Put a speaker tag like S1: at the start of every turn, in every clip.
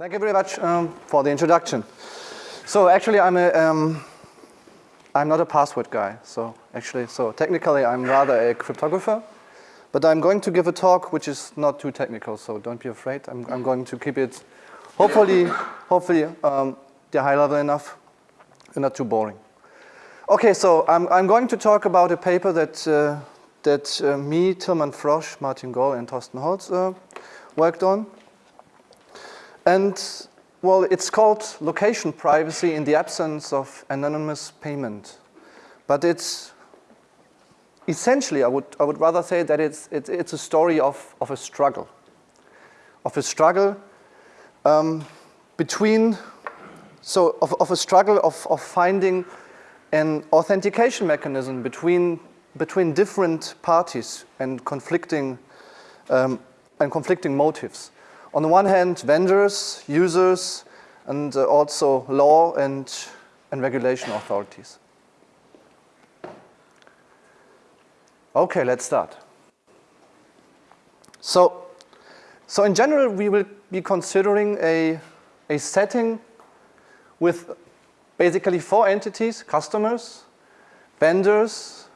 S1: Thank you very much um, for the introduction. So actually I'm a, um, I'm not a password guy. So actually, so technically I'm rather a cryptographer, but I'm going to give a talk which is not too technical, so don't be afraid. I'm, I'm going to keep it hopefully, hopefully um, the high level enough and not too boring. Okay, so I'm, I'm going to talk about a paper that, uh, that uh, me, Tilman Frosch, Martin Goll and Thorsten Holz uh, worked on. And well, it's called location privacy in the absence of anonymous payment. But it's essentially, I would, I would rather say that it's, it's, it's a story of, of a struggle, of a struggle um, between, so of, of a struggle of, of finding an authentication mechanism between, between different parties and conflicting, um, and conflicting motives on the one hand, vendors, users, and uh, also law and, and regulation authorities. Okay, let's start. So, so in general, we will be considering a, a setting with basically four entities, customers, vendors,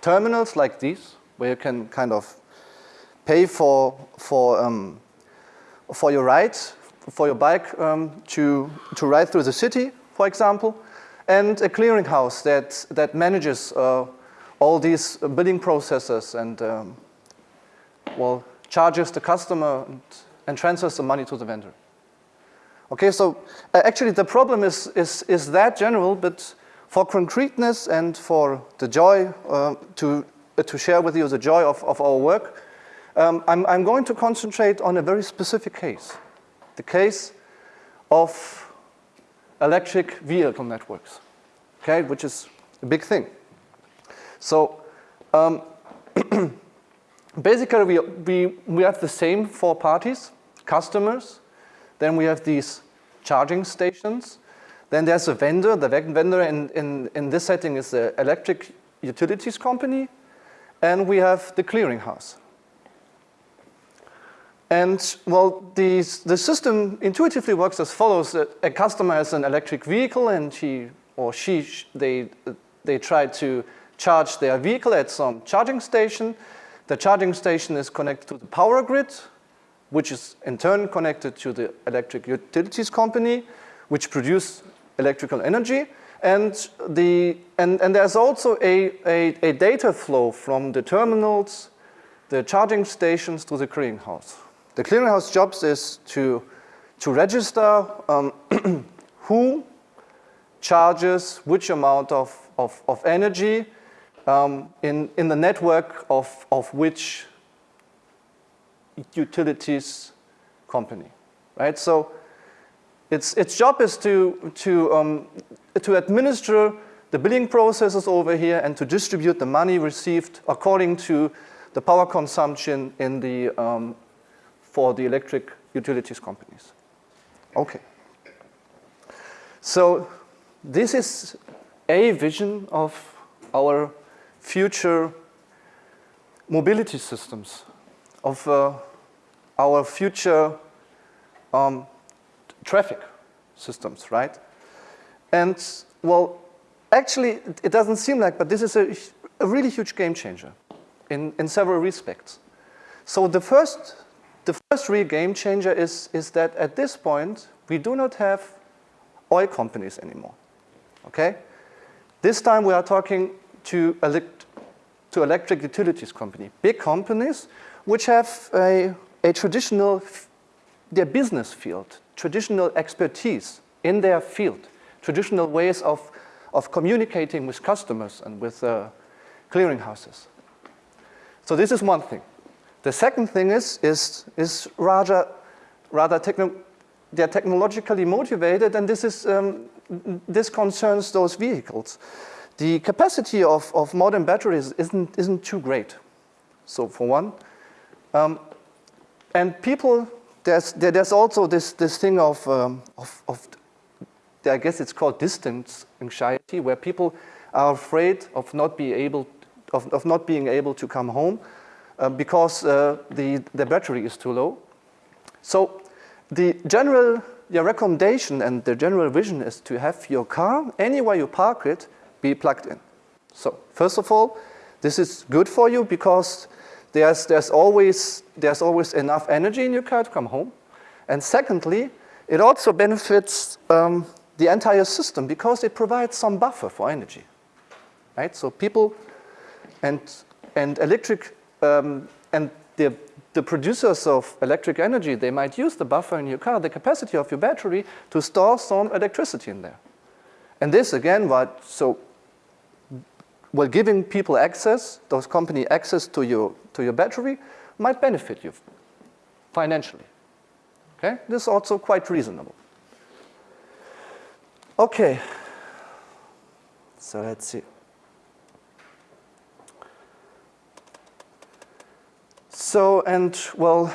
S1: terminals like these, where you can kind of pay for, for um, for your ride, for your bike um, to, to ride through the city, for example, and a clearinghouse that, that manages uh, all these billing processes and, um, well, charges the customer and, and, transfers the money to the vendor. Okay, so uh, actually the problem is, is, is that general, but for concreteness and for the joy uh, to, to share with you the joy of, of our work, um, I'm, I'm going to concentrate on a very specific case, the case of electric vehicle networks, okay, which is a big thing. So um, basically we, we, we have the same four parties, customers, then we have these charging stations, then there's a vendor, the vendor in, in, in this setting is the electric utilities company, and we have the clearinghouse. And well, the, the system intuitively works as follows. A customer has an electric vehicle and he or she, they, they try to charge their vehicle at some charging station. The charging station is connected to the power grid, which is in turn connected to the electric utilities company, which produce electrical energy. And, the, and, and there's also a, a, a data flow from the terminals, the charging stations to the clearinghouse. The clearinghouse jobs is to, to register um, who charges which amount of, of, of energy um, in, in the network of, of which utilities company, right? So its, its job is to, to, um, to administer the billing processes over here and to distribute the money received according to the power consumption in the, um, for the electric utilities companies. Okay. So this is a vision of our future mobility systems, of uh, our future um, traffic systems, right? And well, actually, it doesn't seem like, but this is a, a really huge game changer in, in several respects. So the first the first real game changer is, is that at this point, we do not have oil companies anymore, okay? This time we are talking to, elect to electric utilities company, big companies which have a, a traditional, their business field, traditional expertise in their field, traditional ways of, of communicating with customers and with uh, clearinghouses. So this is one thing. The second thing is, is, is rather, rather techno they're technologically motivated and this, is, um, this concerns those vehicles. The capacity of, of modern batteries isn't, isn't too great. So for one, um, and people, there's, there's also this, this thing of, um, of, of, I guess it's called distance anxiety, where people are afraid of not, be able, of, of not being able to come home uh, because uh, the, the battery is too low. So the general the recommendation and the general vision is to have your car, anywhere you park it, be plugged in. So first of all, this is good for you because there's, there's, always, there's always enough energy in your car to come home. And secondly, it also benefits um, the entire system because it provides some buffer for energy. Right? So people and, and electric um, and the, the producers of electric energy, they might use the buffer in your car, the capacity of your battery, to store some electricity in there. And this again, what, so well, giving people access, those company access to your, to your battery might benefit you financially. Okay, this is also quite reasonable. Okay, so let's see. So, and well,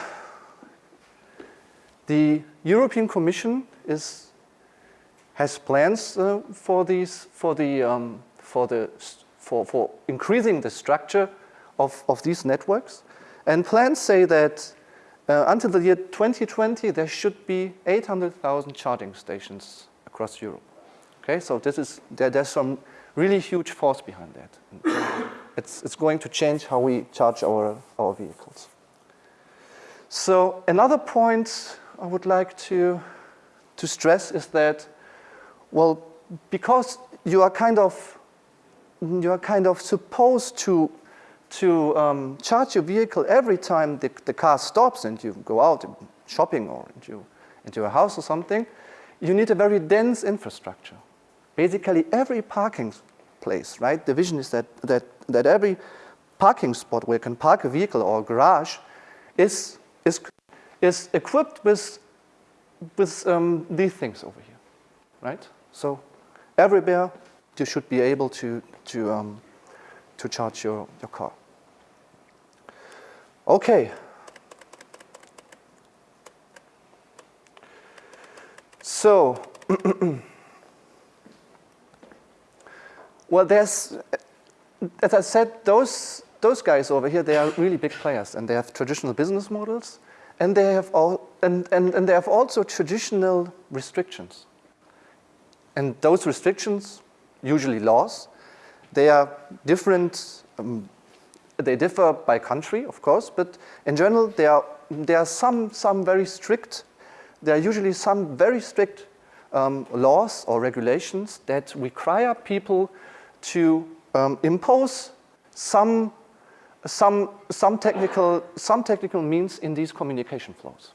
S1: the European Commission is, has plans uh, for these, for the, um, for the, for, for increasing the structure of, of these networks. And plans say that uh, until the year 2020, there should be 800,000 charging stations across Europe. Okay, so this is, there, there's some really huge force behind that it's, it's going to change how we charge our, our vehicles. So another point I would like to, to stress is that, well, because you are kind of, you are kind of supposed to, to um, charge your vehicle every time the, the car stops and you go out shopping or into, into a house or something, you need a very dense infrastructure. Basically every parking place, right? The vision is that, that, that every parking spot where you can park a vehicle or a garage is, is, is equipped with, with um, these things over here, right? So everywhere you should be able to, to, um, to charge your, your car. Okay. So, Well, there's, as I said, those, those guys over here, they are really big players and they have traditional business models and they have, all, and, and, and they have also traditional restrictions. And those restrictions, usually laws, they are different, um, they differ by country, of course, but in general, there are, there are some, some very strict, there are usually some very strict um, laws or regulations that require people to um, impose some, some, some, technical, some technical means in these communication flows,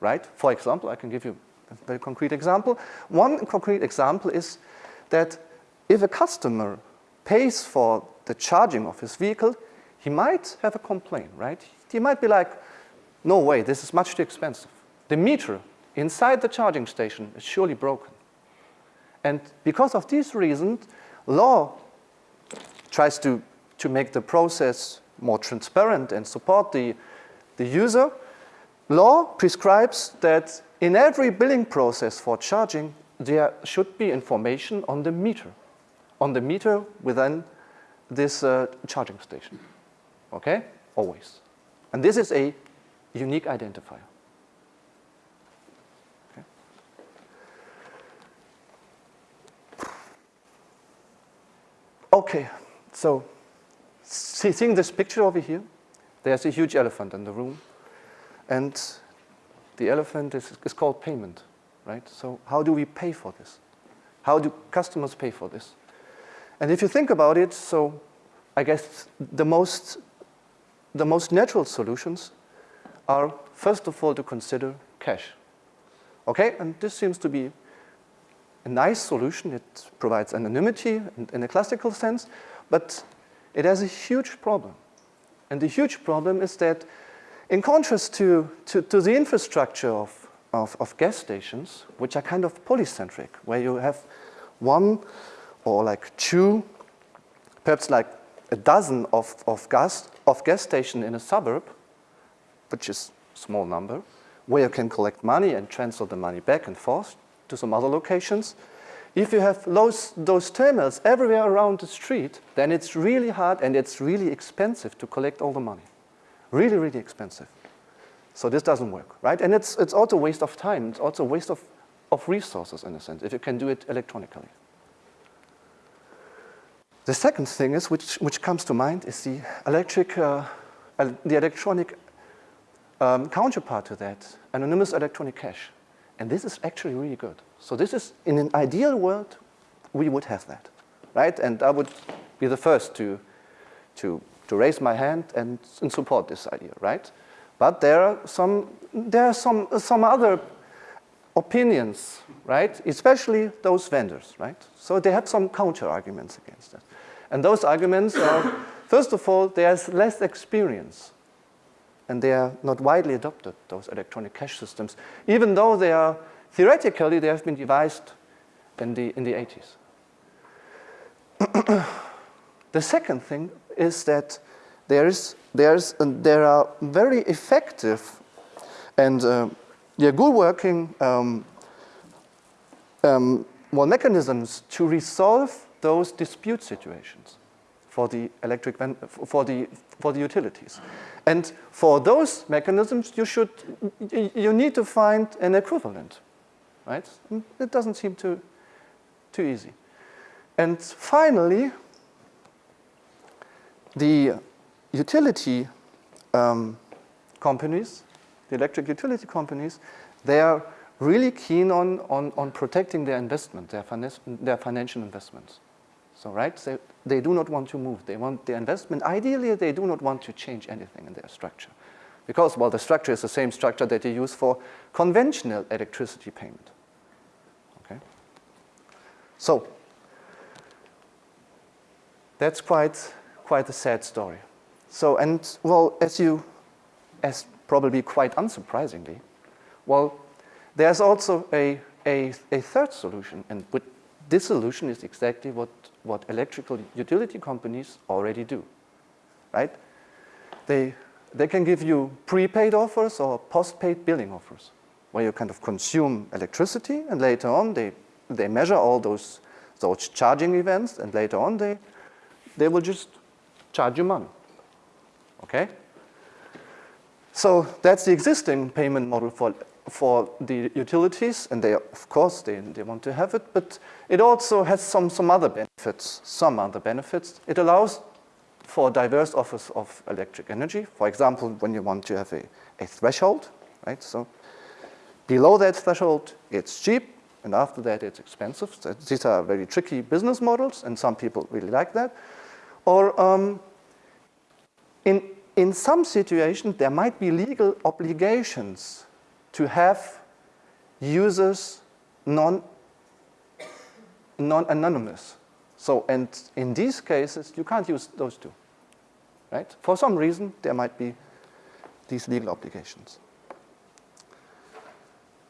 S1: right? For example, I can give you a very concrete example. One concrete example is that if a customer pays for the charging of his vehicle, he might have a complaint, right? He might be like, no way, this is much too expensive. The meter inside the charging station is surely broken. And because of these reasons, law tries to, to make the process more transparent and support the, the user, law prescribes that in every billing process for charging, there should be information on the meter, on the meter within this uh, charging station. Okay? Always. And this is a unique identifier. Okay, so see, seeing this picture over here, there's a huge elephant in the room. And the elephant is, is called payment, right? So how do we pay for this? How do customers pay for this? And if you think about it, so I guess the most, the most natural solutions are, first of all, to consider cash. Okay, and this seems to be a nice solution. It provides anonymity in, in a classical sense, but it has a huge problem. And the huge problem is that in contrast to, to, to the infrastructure of, of, of, gas stations, which are kind of polycentric, where you have one or like two, perhaps like a dozen of, of, gas, of gas stations in a suburb, which is small number, where you can collect money and transfer the money back and forth to some other locations. If you have those, those terminals everywhere around the street, then it's really hard and it's really expensive to collect all the money. Really, really expensive. So this doesn't work, right? And it's, it's also a waste of time. It's also a waste of of resources in a sense, if you can do it electronically. The second thing is, which, which comes to mind, is the electric, uh, the electronic um, counterpart to that, anonymous electronic cash. And this is actually really good. So this is, in an ideal world, we would have that, right? And I would be the first to, to, to raise my hand and, and support this idea, right? But there are some, there are some, some other opinions, right? Especially those vendors, right? So they have some counter arguments against that. And those arguments are, first of all, there's less experience and they are not widely adopted, those electronic cash systems, even though they are, theoretically, they have been devised in the, in the 80s. the second thing is that there, is, there's, there are very effective and uh, yeah, good working um, um, well, mechanisms to resolve those dispute situations for the electric for the for the utilities. And for those mechanisms, you should you need to find an equivalent, right? It doesn't seem too too easy. And finally, the utility um, companies, the electric utility companies, they are really keen on, on, on protecting their investment, their, their financial investments. So, right, they, they do not want to move. They want the investment. Ideally, they do not want to change anything in their structure. Because, well, the structure is the same structure that they use for conventional electricity payment. Okay? So, that's quite, quite a sad story. So, and, well, as you, as probably quite unsurprisingly, well, there's also a, a, a third solution, and this solution is exactly what what electrical utility companies already do, right? They, they can give you prepaid offers or postpaid billing offers where you kind of consume electricity and later on they, they measure all those, those charging events and later on they, they will just charge you money, okay? So that's the existing payment model for for the utilities, and they, of course, they, they want to have it, but it also has some, some other benefits, some other benefits. It allows for diverse offers of electric energy. For example, when you want to have a, a threshold, right? So below that threshold, it's cheap, and after that, it's expensive. So these are very tricky business models, and some people really like that. Or um, in, in some situations, there might be legal obligations to have users non, non-anonymous. So, and in these cases, you can't use those two, right? For some reason, there might be these legal obligations.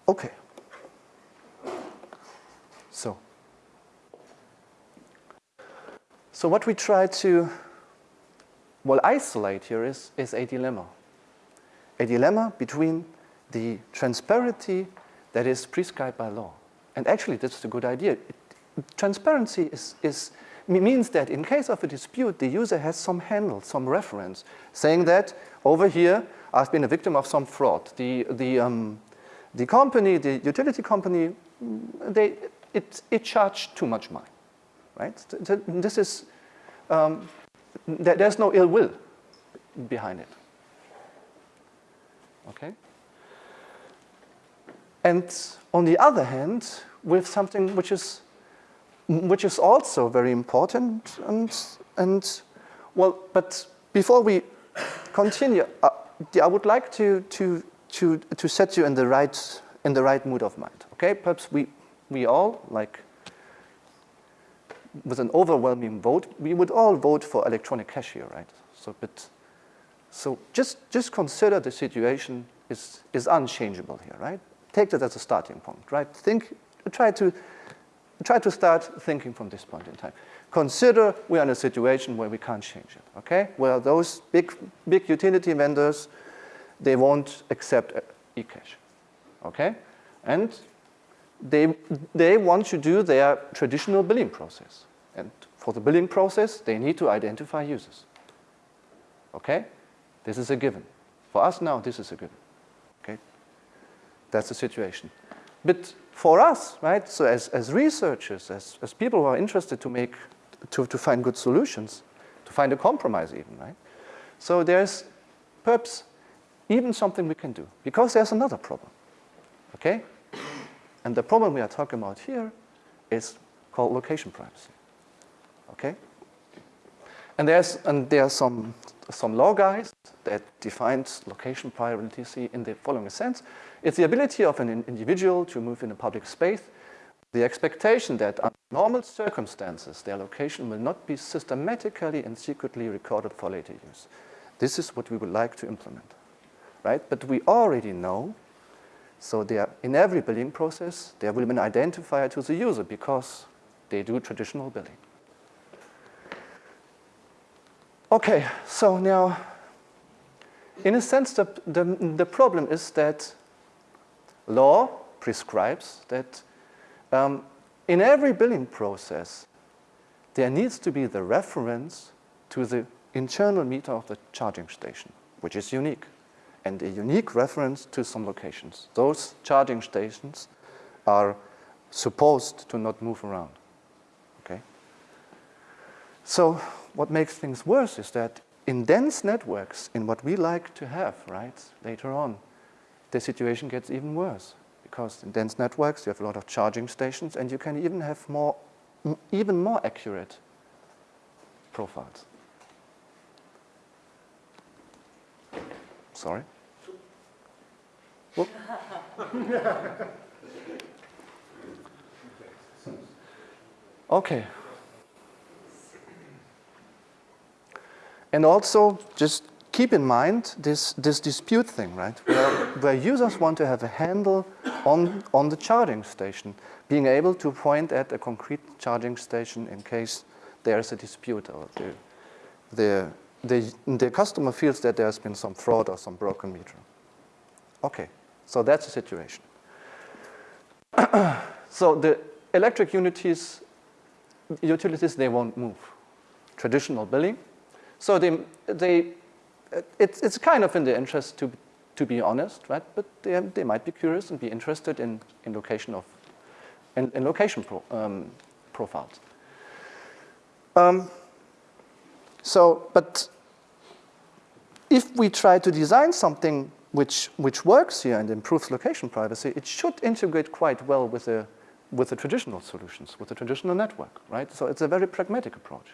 S1: Okay. So, so what we try to, well, isolate here is, is a dilemma. A dilemma between the transparency that is prescribed by law. And actually, that's a good idea. It, transparency is, is, means that in case of a dispute, the user has some handle, some reference, saying that over here, I've been a victim of some fraud. The, the, um, the company, the utility company, they, it, it charged too much money, right? This is, um, there's no ill will behind it, okay? And on the other hand, with something which is, which is also very important and, and well, but before we continue, uh, I would like to, to, to, to set you in the right, in the right mood of mind, okay? Perhaps we, we all, like, with an overwhelming vote, we would all vote for electronic cashier, right? So, but, so just, just consider the situation is, is unchangeable here, right? Take that as a starting point, right? Think, try to, try to start thinking from this point in time. Consider we're in a situation where we can't change it, okay? Where those big, big utility vendors, they won't accept uh, eCash, okay? And they, they want to do their traditional billing process. And for the billing process, they need to identify users, okay? This is a given. For us now, this is a given. That's the situation. But for us, right, so as, as researchers, as, as people who are interested to make, to, to find good solutions, to find a compromise even, right? So there's perhaps even something we can do because there's another problem, okay? And the problem we are talking about here is called location privacy, okay? And there's, and there are some, some law guys that defines location privacy in the following sense. It's the ability of an individual to move in a public space, the expectation that under normal circumstances, their location will not be systematically and secretly recorded for later use. This is what we would like to implement, right? But we already know, so there, in every billing process, there will be an identifier to the user because they do traditional billing. Okay, so now, in a sense, the, the, the problem is that law prescribes that um, in every billing process, there needs to be the reference to the internal meter of the charging station, which is unique, and a unique reference to some locations. Those charging stations are supposed to not move around, okay? So what makes things worse is that in dense networks, in what we like to have, right, later on, the situation gets even worse. Because in dense networks, you have a lot of charging stations, and you can even have more, even more accurate profiles. Sorry? okay. And also, just keep in mind this, this dispute thing, right? Where, where users want to have a handle on, on the charging station, being able to point at a concrete charging station in case there's a dispute or the, the, the, the customer feels that there's been some fraud or some broken meter. Okay, so that's the situation. so the electric utilities, utilities, they won't move. Traditional billing, so they, they, it's, it's kind of in their interest to, to be honest, right? But they, they might be curious and be interested in, in location of, in, in location pro, um, profiles. Um, so, but if we try to design something which, which works here and improves location privacy, it should integrate quite well with the, with the traditional solutions, with the traditional network, right? So it's a very pragmatic approach.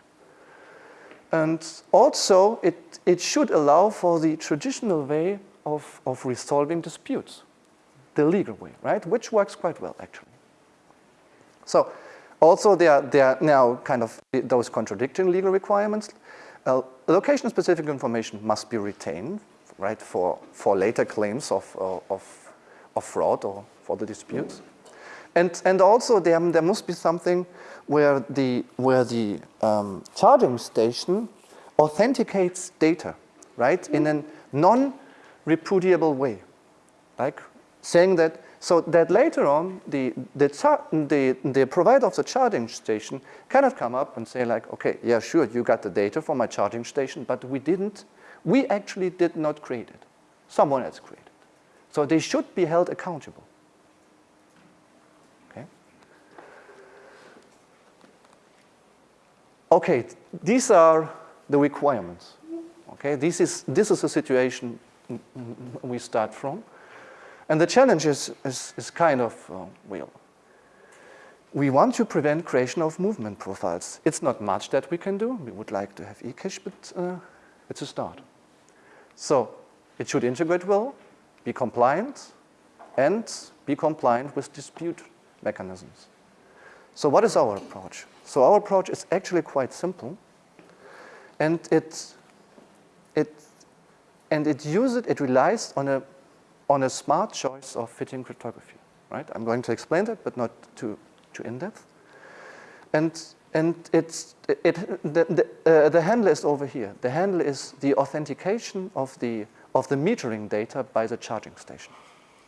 S1: And also, it, it should allow for the traditional way of, of resolving disputes, the legal way, right? Which works quite well, actually. So, also there are, there are now kind of those contradicting legal requirements. Uh, Location-specific information must be retained, right, for, for later claims of, uh, of, of fraud or for the disputes. And, and also there, there must be something where the, where the um, charging station authenticates data, right, in a non-repudiable way. Like saying that, so that later on, the, the, the, the provider of the charging station cannot come up and say like, okay, yeah, sure, you got the data from my charging station, but we didn't, we actually did not create it. Someone else created it. So they should be held accountable. Okay, these are the requirements. Okay, this is, this is a situation we start from. And the challenge is, is, is kind of, uh, well, we want to prevent creation of movement profiles. It's not much that we can do. We would like to have eCash, but uh, it's a start. So it should integrate well, be compliant, and be compliant with dispute mechanisms. So what is our approach? So our approach is actually quite simple. And it, it, and it uses, it relies on a, on a smart choice of fitting cryptography, right? I'm going to explain that, but not too, too in-depth. And, and it's, it, the, the, uh, the handle is over here. The handle is the authentication of the, of the metering data by the charging station,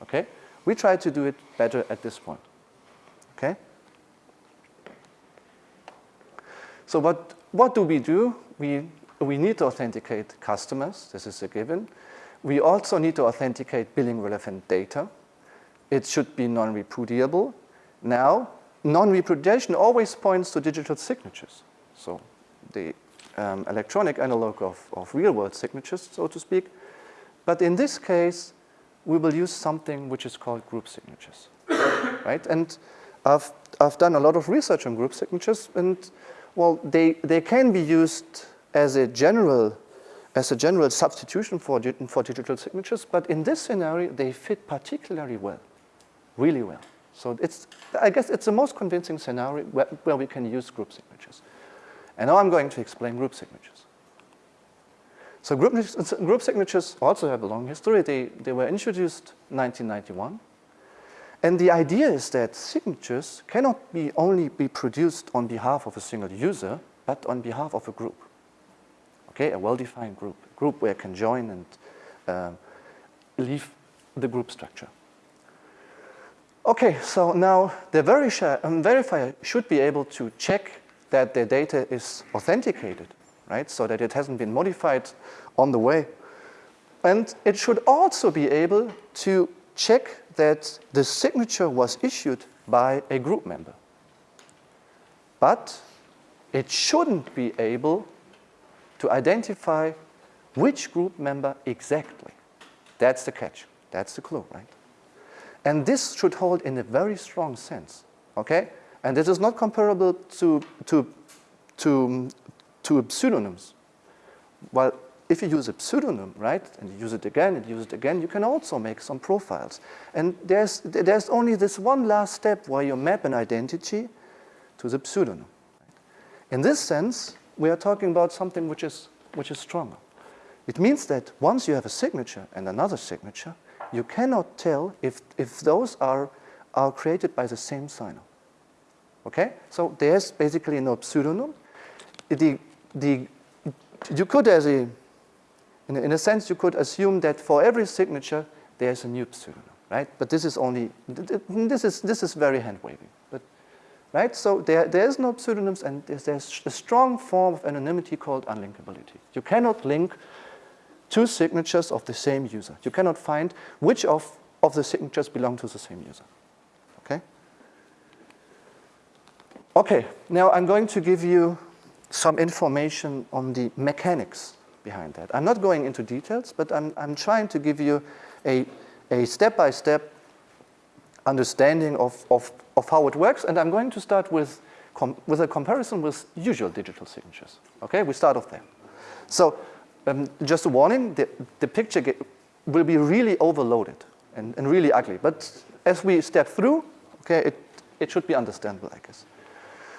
S1: okay? We try to do it better at this point, okay? So what, what do we do? We, we need to authenticate customers. This is a given. We also need to authenticate billing relevant data. it should be non-repudiable. Now, non-repudiation always points to digital signatures. So the um, electronic analog of, of real-world signatures, so to speak. But in this case, we will use something which is called group signatures, right? And I've, I've done a lot of research on group signatures, and well, they, they can be used as a general as a general substitution for, for digital signatures, but in this scenario, they fit particularly well, really well. So it's, I guess it's the most convincing scenario where, where we can use group signatures. And now I'm going to explain group signatures. So group, group signatures also have a long history. They, they were introduced 1991. And the idea is that signatures cannot be only be produced on behalf of a single user, but on behalf of a group. Okay, a well-defined group, a group where I can join and um, leave the group structure. Okay, so now the um, verifier should be able to check that the data is authenticated, right? So that it hasn't been modified on the way. And it should also be able to check that the signature was issued by a group member. But it shouldn't be able to identify which group member exactly. That's the catch. That's the clue, right? And this should hold in a very strong sense, okay? And this is not comparable to, to, to, to pseudonyms. Well, if you use a pseudonym, right, and you use it again and use it again, you can also make some profiles. And there's, there's only this one last step where you map an identity to the pseudonym. In this sense, we are talking about something which is, which is stronger. It means that once you have a signature and another signature, you cannot tell if, if those are, are created by the same signer. Okay? So there's basically no pseudonym. The, the, you could, as a in, in a sense, you could assume that for every signature, there's a new pseudonym, right? But this is only, this is, this is very hand-waving. But, right? So there, there's no pseudonyms, and there's, there's a strong form of anonymity called unlinkability. You cannot link two signatures of the same user. You cannot find which of, of the signatures belong to the same user. Okay? Okay, now I'm going to give you some information on the mechanics behind that. I'm not going into details, but I'm, I'm trying to give you a, a step-by-step -step understanding of, of, of how it works, and I'm going to start with, with a comparison with usual digital signatures. Okay, we start off there. So um, just a warning, the, the picture will be really overloaded and, and really ugly, but as we step through, okay, it, it should be understandable, I guess.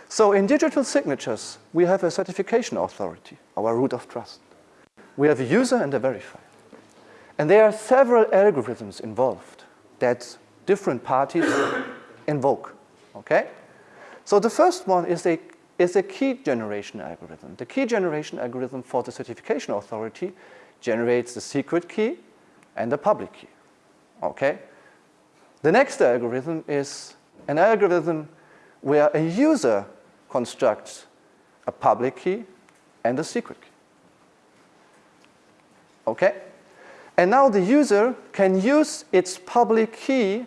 S1: So in digital signatures, we have a certification authority, our root of trust. We have a user and a verifier. And there are several algorithms involved that different parties invoke, okay? So the first one is a, is a key generation algorithm. The key generation algorithm for the certification authority generates the secret key and the public key, okay? The next algorithm is an algorithm where a user constructs a public key and a secret key. Okay? And now the user can use its public key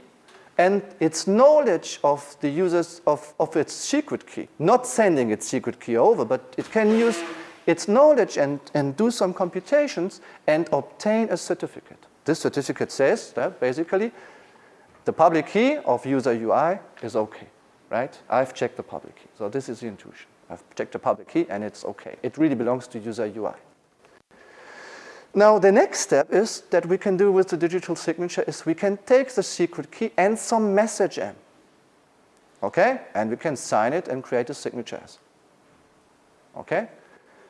S1: and its knowledge of the users of, of its secret key, not sending its secret key over, but it can use its knowledge and, and do some computations and obtain a certificate. This certificate says that basically the public key of user UI is okay, right? I've checked the public key. So this is the intuition. I've checked the public key and it's okay. It really belongs to user UI. Now the next step is that we can do with the digital signature is we can take the secret key and some message in. Okay? And we can sign it and create a signature. Okay?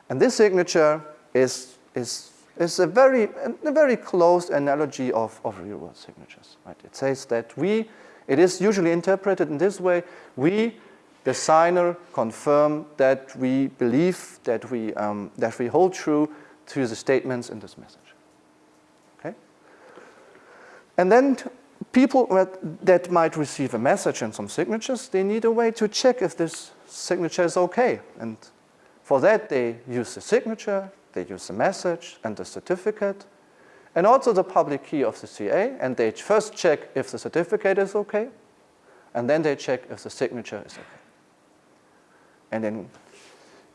S1: And this signature is, is, is a, very, a very close analogy of, of real-world signatures. Right? It says that we, it is usually interpreted in this way, we, the signer, confirm that we believe, that we, um, that we hold true to the statements in this message. Okay? And then people that might receive a message and some signatures, they need a way to check if this signature is okay. And for that, they use the signature, they use the message and the certificate, and also the public key of the CA, and they first check if the certificate is okay, and then they check if the signature is okay. And then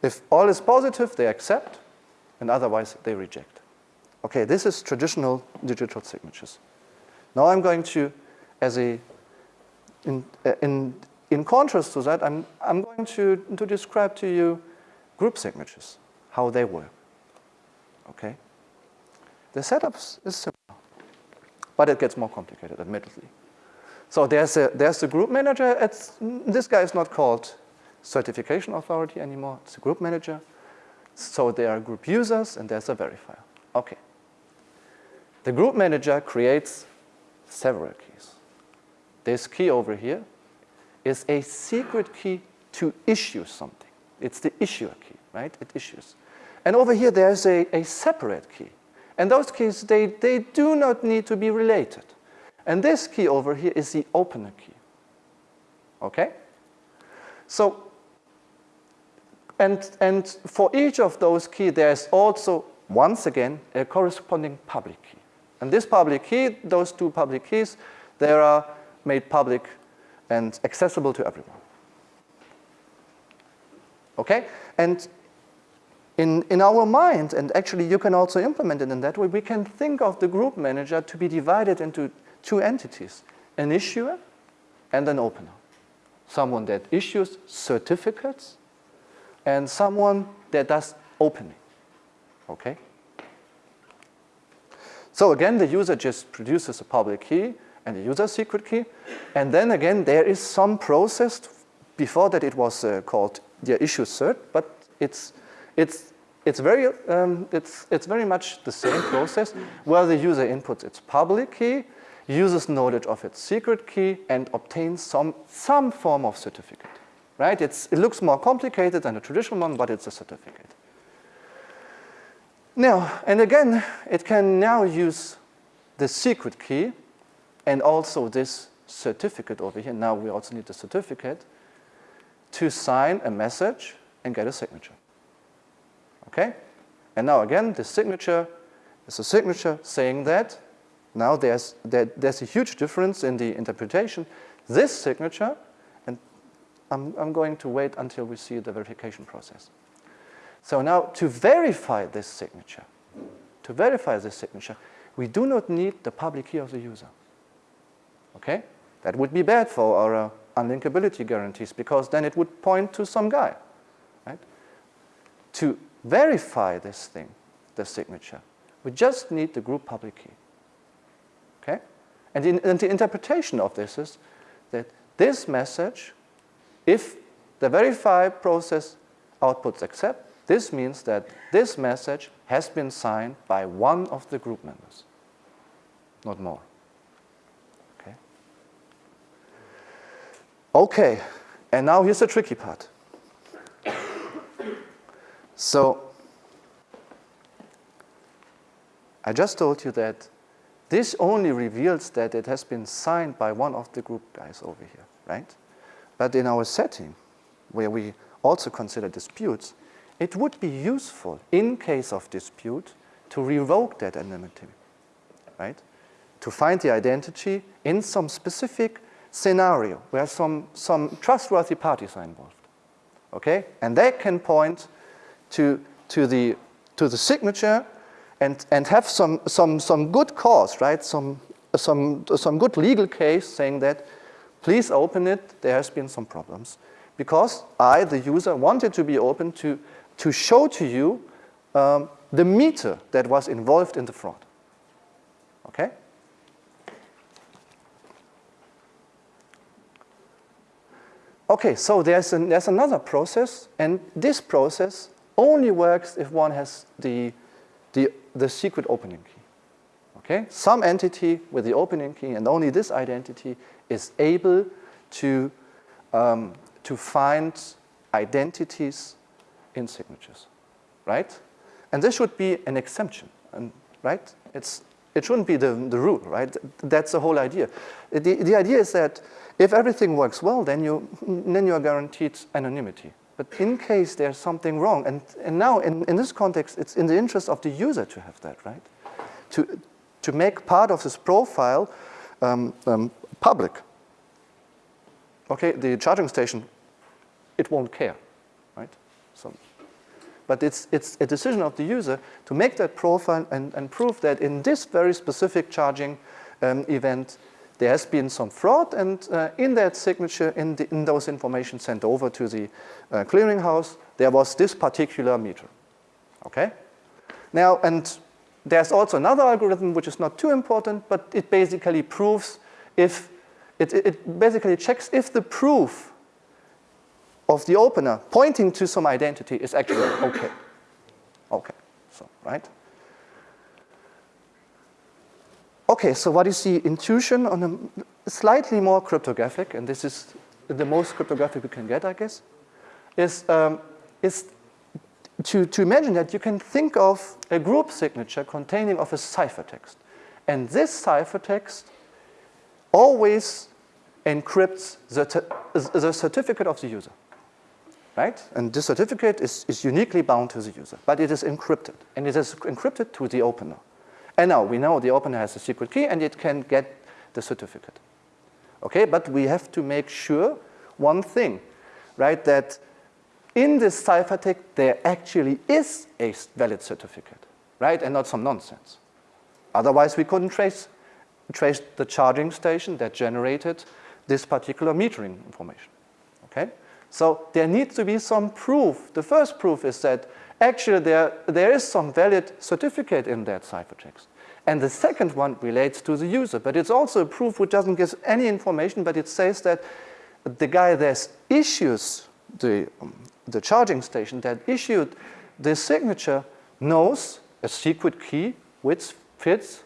S1: if all is positive, they accept, and otherwise they reject. Okay, this is traditional digital signatures. Now I'm going to, as a, in, uh, in, in contrast to that, I'm, I'm going to, to describe to you group signatures, how they work. Okay? The setup is similar, but it gets more complicated, admittedly. So there's a, there's a group manager. It's, this guy is not called certification authority anymore. It's a group manager. So there are group users, and there's a verifier. Okay. The group manager creates several keys. This key over here is a secret key to issue something. It's the issuer key, right? It issues. And over here, there's a, a separate key. And those keys, they, they do not need to be related. And this key over here is the opener key. Okay? So, and, and for each of those keys, there's also, once again, a corresponding public key. And this public key, those two public keys, they are made public and accessible to everyone. Okay? And in, in our mind, and actually you can also implement it in that way, we can think of the group manager to be divided into two entities, an issuer and an opener. Someone that issues certificates and someone that does opening. Okay? So again, the user just produces a public key and a user secret key. And then again, there is some process. Before that, it was uh, called the issue cert, but it's, it's, it's, very, um, it's, it's very much the same process where the user inputs its public key, uses knowledge of its secret key, and obtains some, some form of certificate. Right? It's, it looks more complicated than a traditional one, but it's a certificate. Now, and again, it can now use the secret key and also this certificate over here. Now we also need the certificate to sign a message and get a signature. Okay? And now again, the signature is a signature saying that. Now there's, there, there's a huge difference in the interpretation. This signature, I'm, I'm going to wait until we see the verification process. So now to verify this signature, to verify this signature, we do not need the public key of the user. Okay? That would be bad for our uh, unlinkability guarantees because then it would point to some guy. Right? To verify this thing, the signature, we just need the group public key. Okay? And, in, and the interpretation of this is that this message, if the verify process outputs accept, this means that this message has been signed by one of the group members, not more. Okay. Okay, and now here's the tricky part. So, I just told you that this only reveals that it has been signed by one of the group guys over here, right? But in our setting, where we also consider disputes, it would be useful in case of dispute to revoke that anonymity, right? To find the identity in some specific scenario where some, some trustworthy parties are involved, okay? And they can point to, to, the, to the signature and, and have some, some, some good cause, right? Some, some, some good legal case saying that please open it, there has been some problems. Because I, the user, wanted to be open to to show to you um, the meter that was involved in the fraud. Okay? Okay, so there's, an, there's another process, and this process only works if one has the, the, the secret opening key. Okay? Some entity with the opening key, and only this identity is able to, um, to find identities in signatures, right? And this should be an exemption, and, right? It's, it shouldn't be the, the rule, right? That's the whole idea. The, the idea is that if everything works well, then you, then you are guaranteed anonymity. But in case there's something wrong, and, and now in, in this context, it's in the interest of the user to have that, right? To, to make part of this profile um, um, public, okay, the charging station, it won't care, right? So, but it's, it's a decision of the user to make that profile and, and prove that in this very specific charging um, event, there has been some fraud and uh, in that signature, in, the, in, those information sent over to the uh, clearinghouse, there was this particular meter, okay? Now, and there's also another algorithm which is not too important, but it basically proves if, it, it basically checks if the proof of the opener pointing to some identity is actually okay. Okay, so, right? Okay, so what is the intuition on a slightly more cryptographic, and this is the most cryptographic we can get, I guess, is, um, is to, to imagine that you can think of a group signature containing of a ciphertext. And this ciphertext always encrypts the, the certificate of the user, right? And this certificate is, is uniquely bound to the user, but it is encrypted, and it is encrypted to the opener. And now we know the opener has a secret key and it can get the certificate. Okay, but we have to make sure one thing, right, that in this ciphertext there actually is a valid certificate, right, and not some nonsense. Otherwise we couldn't trace, trace the charging station that generated this particular metering information, okay? So there needs to be some proof. The first proof is that actually there, there is some valid certificate in that ciphertext. And the second one relates to the user, but it's also a proof which doesn't give any information, but it says that the guy that issues the, um, the charging station that issued this signature knows a secret key which fits,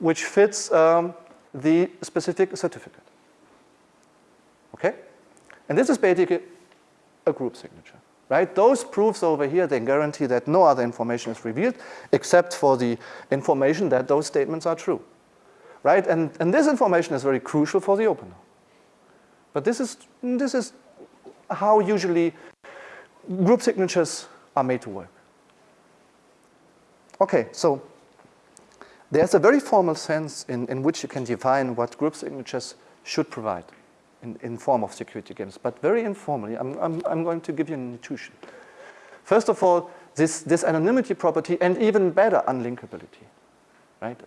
S1: which fits um, the specific certificate. Okay? And this is basically a group signature right? Those proofs over here, they guarantee that no other information is revealed except for the information that those statements are true, right? And, and this information is very crucial for the opener. But this is, this is how usually group signatures are made to work. Okay, so there's a very formal sense in, in which you can define what group signatures should provide in, in form of security games, but very informally, I'm, I'm, I'm going to give you an intuition. First of all, this, this anonymity property and even better unlinkability, right?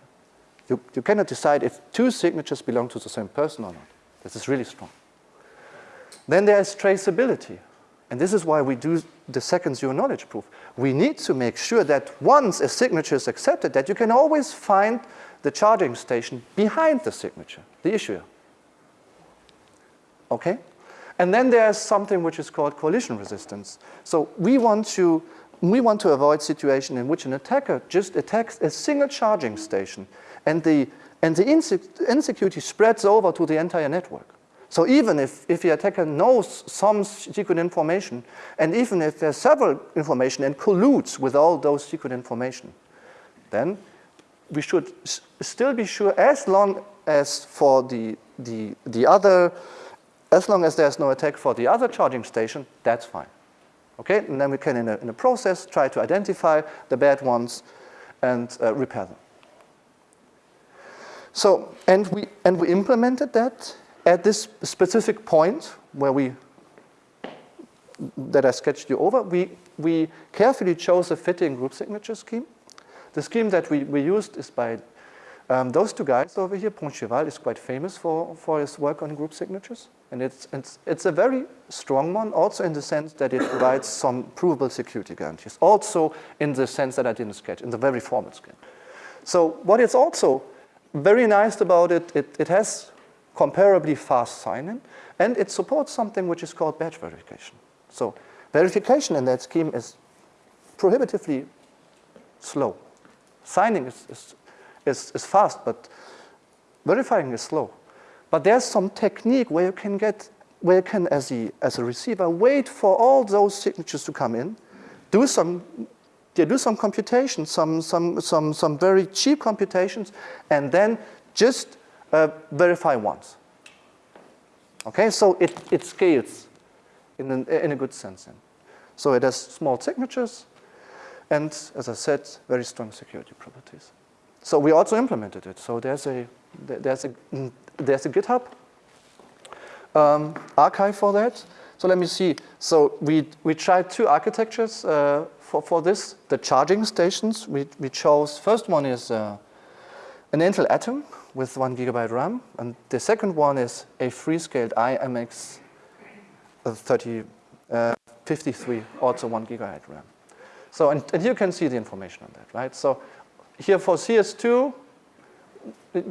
S1: You, you cannot decide if two signatures belong to the same person or not. This is really strong. Then there is traceability. And this is why we do the second zero knowledge proof. We need to make sure that once a signature is accepted, that you can always find the charging station behind the signature, the issuer. Okay? And then there's something which is called collusion resistance. So we want to, we want to avoid situation in which an attacker just attacks a single charging station and the, and the insecurity spreads over to the entire network. So even if, if the attacker knows some secret information, and even if there's several information and colludes with all those secret information, then we should still be sure as long as for the, the, the other as long as there's no attack for the other charging station, that's fine. Okay, and then we can, in a, in a process, try to identify the bad ones and uh, repair them. So, and we, and we implemented that at this specific point where we, that I sketched you over, we, we carefully chose a fitting group signature scheme. The scheme that we, we used is by um, those two guys over here, Pointcheval is quite famous for, for his work on group signatures. And it's, it's, it's a very strong one, also in the sense that it provides some provable security guarantees. Also in the sense that I didn't sketch, in the very formal scheme. So what is also very nice about it, it, it has comparably fast sign-in, and it supports something which is called batch verification. So verification in that scheme is prohibitively slow. Signing is, is is, is fast, but verifying is slow. But there's some technique where you can get, where you can, as a, as a receiver, wait for all those signatures to come in, do some, yeah, do some computation, some, some, some, some very cheap computations, and then just uh, verify once. Okay, so it, it scales in, an, in a good sense. So it has small signatures, and as I said, very strong security properties. so we also implemented it. So there's a, there's a, there's a GitHub um, archive for that. So let me see. So we, we tried two architectures uh, for, for this. The charging stations, we, we chose, first one is uh, an Intel Atom with one gigabyte RAM. And the second one is a Freescale IMX uh, 30, uh, 53, also one gigabyte RAM. So, and, and you can see the information on that, right? So here for CS2,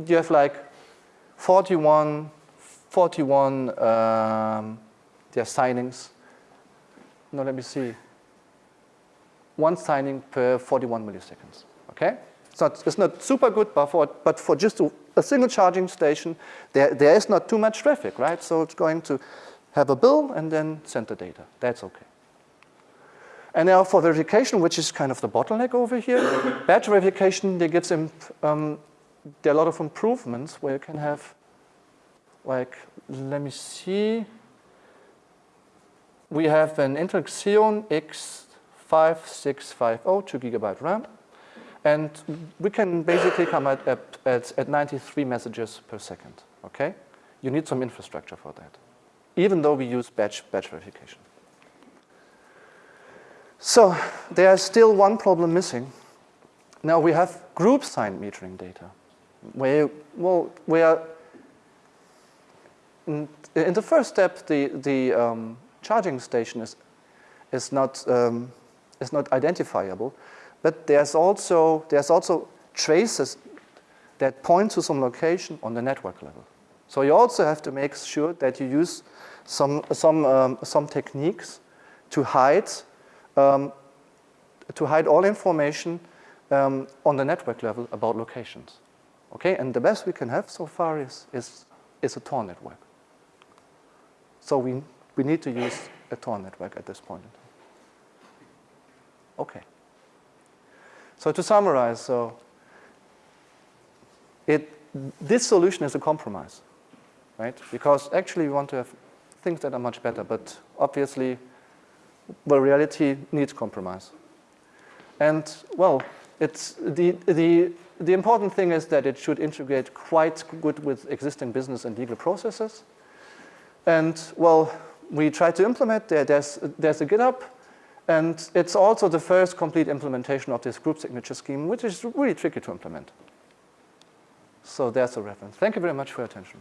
S1: you have like 41, 41 um, their signings. No, let me see. One signing per 41 milliseconds, okay? It's not, it's not super good, but for, but for just a, a single charging station, there, there is not too much traffic, right? So it's going to have a bill and then send the data. That's okay. And now for verification, which is kind of the bottleneck over here, batch verification, there gets um, there are a lot of improvements where you can have, like, let me see, we have an Intel Xeon X5650, 2 gigabyte RAM, and we can basically come at, at, at 93 messages per second, okay? You need some infrastructure for that, even though we use batch, batch verification. So there's still one problem missing. Now we have group signed metering data, where, well, where in, in the first step, the, the um, charging station is, is, not, um, is not identifiable, but there's also, there's also traces that point to some location on the network level. So you also have to make sure that you use some, some, um, some techniques to hide, um, to hide all information um, on the network level about locations. Okay, and the best we can have so far is, is, is a Tor network. So we, we need to use a Tor network at this point. Okay. So to summarize, so it, this solution is a compromise, right? Because actually we want to have things that are much better, but obviously, well, reality needs compromise. And well, it's the, the, the important thing is that it should integrate quite good with existing business and legal processes. And well, we try to implement there. There's, there's a GitHub, and it's also the first complete implementation of this group signature scheme, which is really tricky to implement. So there's a reference. Thank you very much for your attention.